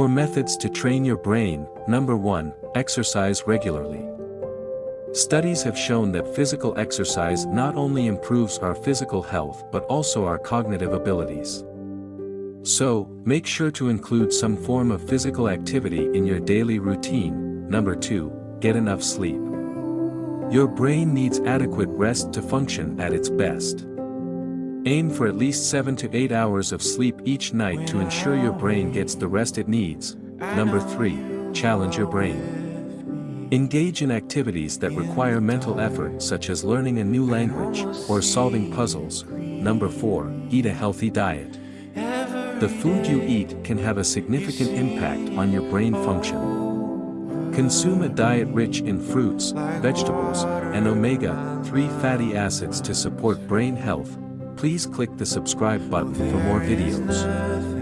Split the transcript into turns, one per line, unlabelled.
Four methods to train your brain, number 1, exercise regularly. Studies have shown that physical exercise not only improves our physical health but also our cognitive abilities. So, make sure to include some form of physical activity in your daily routine. Number 2, get enough sleep. Your brain needs adequate rest to function at its best. Aim for at least 7 to 8 hours of sleep each night to ensure your brain gets the rest it needs. Number 3, challenge your brain. Engage in activities that require mental effort such as learning a new language or solving puzzles. Number 4. Eat a healthy diet. The food you eat can have a significant impact on your brain function. Consume a diet rich in fruits, vegetables, and omega-3 fatty acids to support brain health. Please click the subscribe button for more videos.